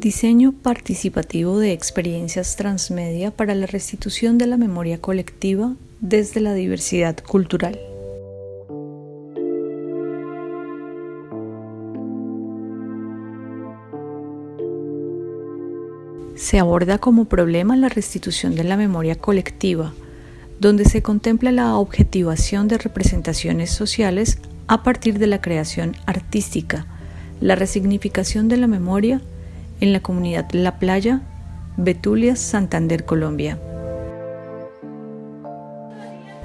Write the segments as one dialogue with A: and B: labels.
A: Diseño participativo de experiencias transmedia para la restitución de la memoria colectiva desde la diversidad cultural. Se aborda como problema la restitución de la memoria colectiva, donde se contempla la objetivación de representaciones sociales a partir de la creación artística, la resignificación de la memoria en la comunidad La Playa, Betulia, Santander, Colombia.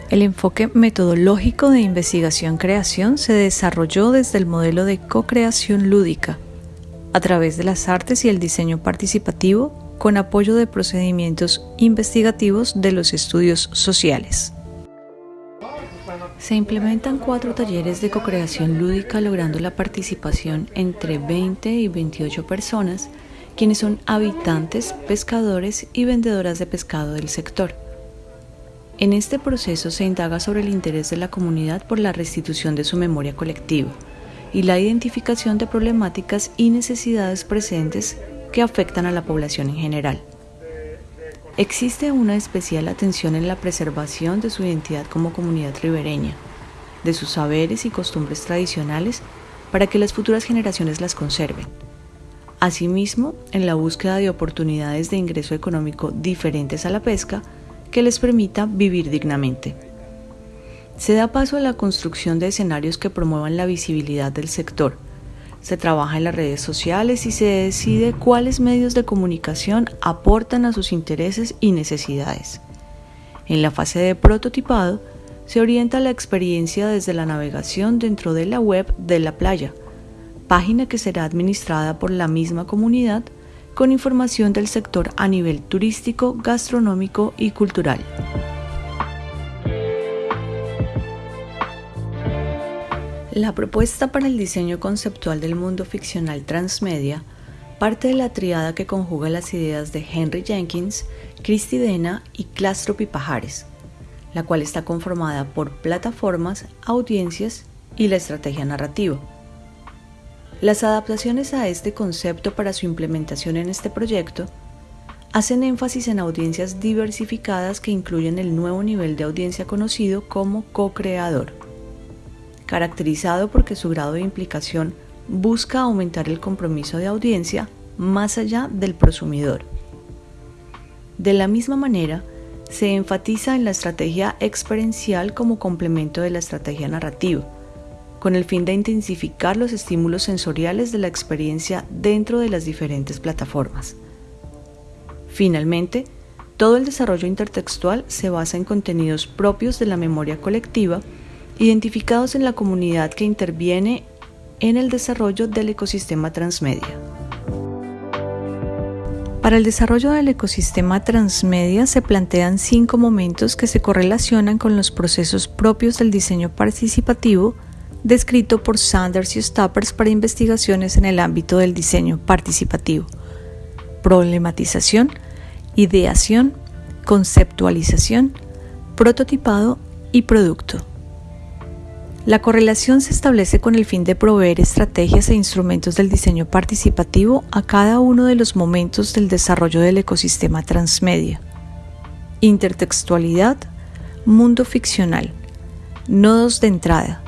A: El enfoque metodológico de investigación-creación se desarrolló desde el modelo de co-creación lúdica, a través de las artes y el diseño participativo, con apoyo de procedimientos investigativos de los estudios sociales. Se implementan cuatro talleres de co-creación lúdica logrando la participación entre 20 y 28 personas quienes son habitantes, pescadores y vendedoras de pescado del sector. En este proceso se indaga sobre el interés de la comunidad por la restitución de su memoria colectiva y la identificación de problemáticas y necesidades presentes que afectan a la población en general. Existe una especial atención en la preservación de su identidad como comunidad ribereña, de sus saberes y costumbres tradicionales para que las futuras generaciones las conserven Asimismo, en la búsqueda de oportunidades de ingreso económico diferentes a la pesca que les permita vivir dignamente. Se da paso a la construcción de escenarios que promuevan la visibilidad del sector. Se trabaja en las redes sociales y se decide cuáles medios de comunicación aportan a sus intereses y necesidades. En la fase de prototipado, se orienta la experiencia desde la navegación dentro de la web de la playa, página que será administrada por la misma comunidad con información del sector a nivel turístico, gastronómico y cultural. La propuesta para el diseño conceptual del mundo ficcional transmedia parte de la triada que conjuga las ideas de Henry Jenkins, Christy Dena y Clastro Pipajares, la cual está conformada por plataformas, audiencias y la estrategia narrativa. Las adaptaciones a este concepto para su implementación en este proyecto hacen énfasis en audiencias diversificadas que incluyen el nuevo nivel de audiencia conocido como co-creador, caracterizado porque su grado de implicación busca aumentar el compromiso de audiencia más allá del prosumidor. De la misma manera, se enfatiza en la estrategia experiencial como complemento de la estrategia narrativa, con el fin de intensificar los estímulos sensoriales de la experiencia dentro de las diferentes plataformas. Finalmente, todo el desarrollo intertextual se basa en contenidos propios de la memoria colectiva, identificados en la comunidad que interviene en el desarrollo del ecosistema transmedia. Para el desarrollo del ecosistema transmedia se plantean cinco momentos que se correlacionan con los procesos propios del diseño participativo descrito por Sanders y Stoppers para investigaciones en el ámbito del diseño participativo. Problematización, ideación, conceptualización, prototipado y producto. La correlación se establece con el fin de proveer estrategias e instrumentos del diseño participativo a cada uno de los momentos del desarrollo del ecosistema transmedia. Intertextualidad, mundo ficcional, nodos de entrada,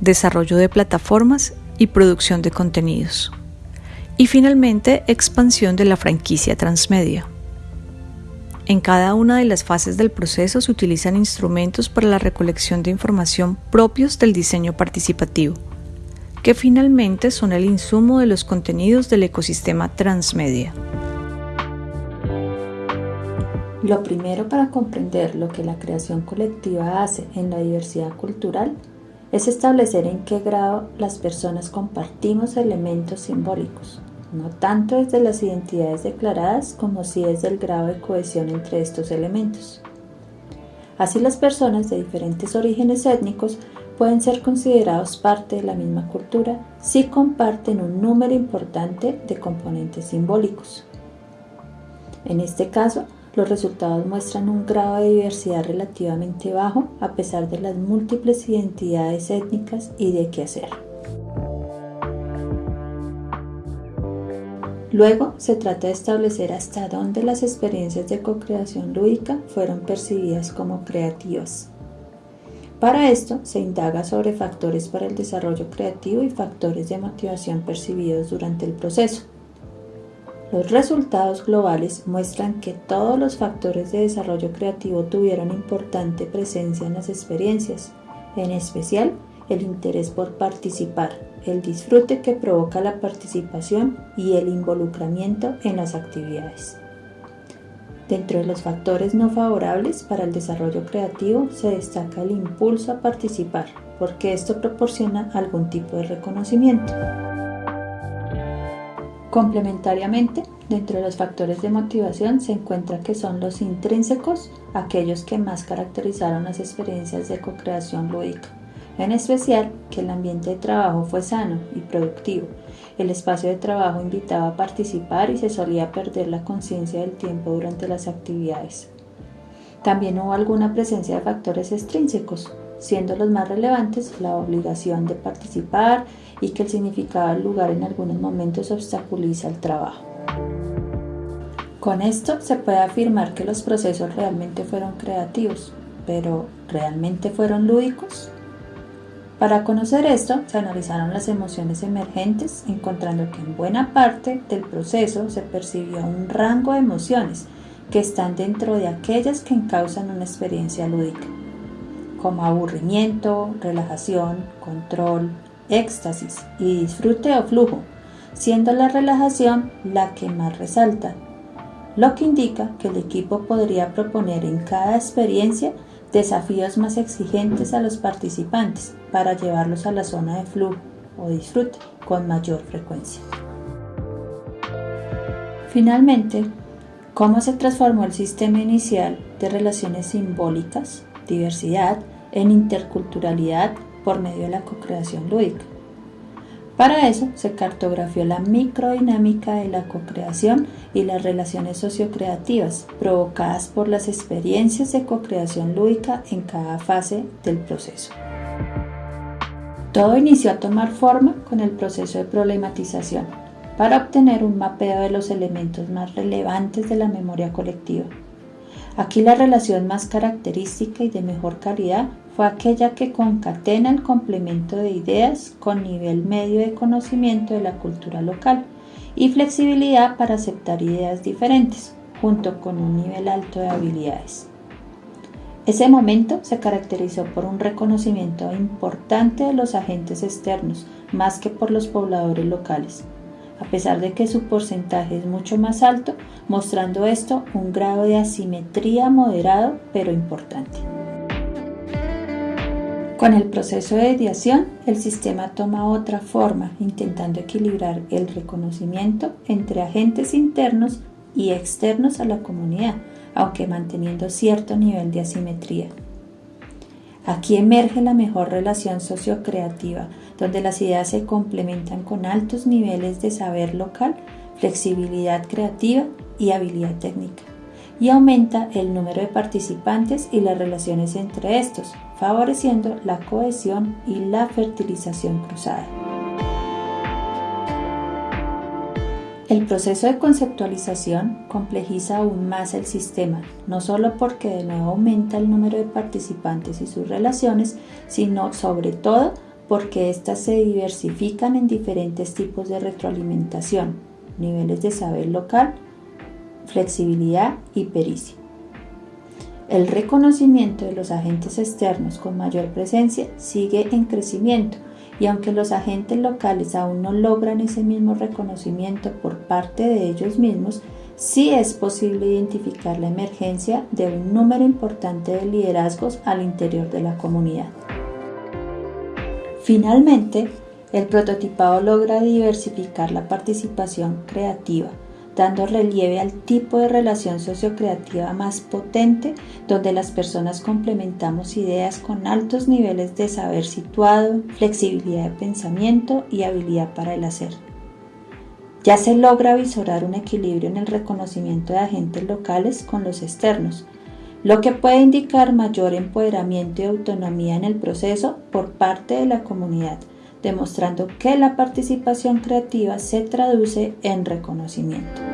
A: desarrollo de plataformas y producción de contenidos. Y finalmente, expansión de la franquicia transmedia. En cada una de las fases del proceso se utilizan instrumentos para la recolección de información propios del diseño participativo, que finalmente son el insumo de los contenidos del ecosistema transmedia.
B: Lo primero para comprender lo que la creación colectiva hace en la diversidad cultural es establecer en qué grado las personas compartimos elementos simbólicos, no tanto desde las identidades declaradas como si desde el grado de cohesión entre estos elementos. Así las personas de diferentes orígenes étnicos pueden ser considerados parte de la misma cultura si comparten un número importante de componentes simbólicos. En este caso, los resultados muestran un grado de diversidad relativamente bajo a pesar de las múltiples identidades étnicas y de qué
A: Luego se trata de establecer hasta dónde las experiencias de co-creación lúdica fueron percibidas como creativas. Para esto se indaga sobre factores para el desarrollo creativo y factores de motivación percibidos durante el proceso. Los resultados globales muestran que todos los factores de desarrollo creativo tuvieron importante presencia en las experiencias, en especial el interés por participar, el disfrute que provoca la participación y el involucramiento en las actividades. Dentro de los factores no favorables para el desarrollo creativo se destaca el impulso a participar, porque esto proporciona algún tipo de reconocimiento. Complementariamente, dentro de los factores de motivación se encuentra que son los intrínsecos, aquellos que más caracterizaron las experiencias de co-creación lúdica en especial que el ambiente de trabajo fue sano y productivo. El espacio de trabajo invitaba a participar y se solía perder la conciencia del tiempo durante las actividades. También hubo alguna presencia de factores extrínsecos, siendo los más relevantes la obligación de participar y que el significado del lugar en algunos momentos obstaculiza el trabajo. Con esto se puede afirmar que los procesos realmente fueron creativos, pero ¿realmente fueron lúdicos? Para conocer esto, se analizaron las emociones emergentes, encontrando que en buena parte del proceso se percibió un rango de emociones que están dentro de aquellas que encausan una experiencia lúdica, como aburrimiento, relajación, control, éxtasis y disfrute o flujo, siendo la relajación la que más resalta, lo que indica que el equipo podría proponer en cada experiencia desafíos más exigentes a los participantes para llevarlos a la zona de flujo o disfrute con mayor frecuencia. Finalmente, ¿cómo se transformó el sistema inicial de relaciones simbólicas, diversidad, en interculturalidad por medio de la co-creación lúdica? Para eso se cartografió la microdinámica de la co-creación y las relaciones sociocreativas provocadas por las experiencias de co-creación lúdica en cada fase del proceso. Todo inició a tomar forma con el proceso de problematización para obtener un mapeo de los elementos más relevantes de la memoria colectiva. Aquí la relación más característica y de mejor calidad aquella que concatena el complemento de ideas con nivel medio de conocimiento de la cultura local y flexibilidad para aceptar ideas diferentes, junto con un nivel alto de habilidades. Ese momento se caracterizó por un reconocimiento importante de los agentes externos, más que por los pobladores locales, a pesar de que su porcentaje es mucho más alto, mostrando esto un grado de asimetría moderado pero importante. Con el proceso de ideación, el sistema toma otra forma, intentando equilibrar el reconocimiento entre agentes internos y externos a la comunidad, aunque manteniendo cierto nivel de asimetría. Aquí emerge la mejor relación sociocreativa, donde las ideas se complementan con altos niveles de saber local, flexibilidad creativa y habilidad técnica, y aumenta el número de participantes y las relaciones entre estos, favoreciendo la cohesión y la fertilización cruzada. El proceso de conceptualización complejiza aún más el sistema, no solo porque de nuevo aumenta el número de participantes y sus relaciones, sino sobre todo porque éstas se diversifican en diferentes tipos de retroalimentación, niveles de saber local, flexibilidad y pericia. El reconocimiento de los agentes externos con mayor presencia sigue en crecimiento y aunque los agentes locales aún no logran ese mismo reconocimiento por parte de ellos mismos, sí es posible identificar la emergencia de un número importante de liderazgos al interior de la comunidad. Finalmente, el prototipado logra diversificar la participación creativa dando relieve al tipo de relación sociocreativa más potente donde las personas complementamos ideas con altos niveles de saber situado, flexibilidad de pensamiento y habilidad para el hacer. Ya se logra visorar un equilibrio en el reconocimiento de agentes locales con los externos, lo que puede indicar mayor empoderamiento y autonomía en el proceso por parte de la comunidad, demostrando que la participación creativa se traduce en reconocimiento.